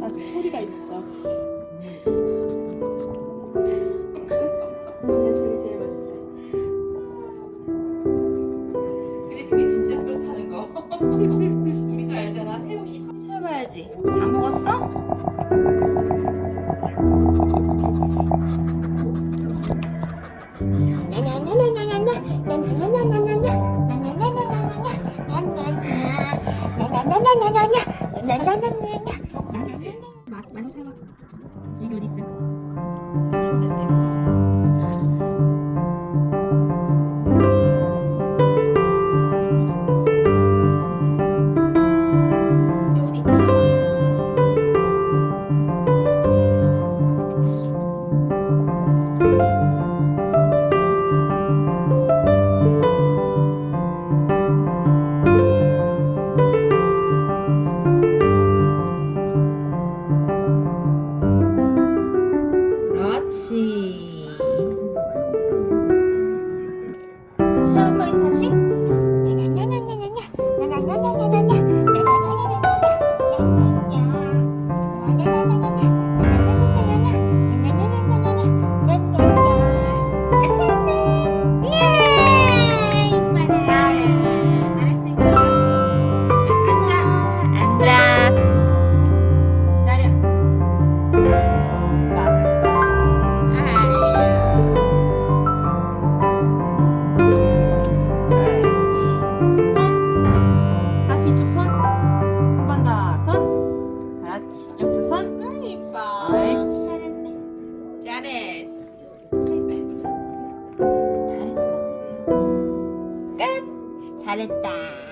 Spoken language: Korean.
다 스토리가 있어. 야채가 제일 맛있대. 그래 그게 진짜 그렇다는 거 우리도 알잖아 새우 시 해봐야지. 다 먹었어? 맛 많이 잡아. 여기 어디 있어? 그렇지. 다 했어. 끝. 잘했다.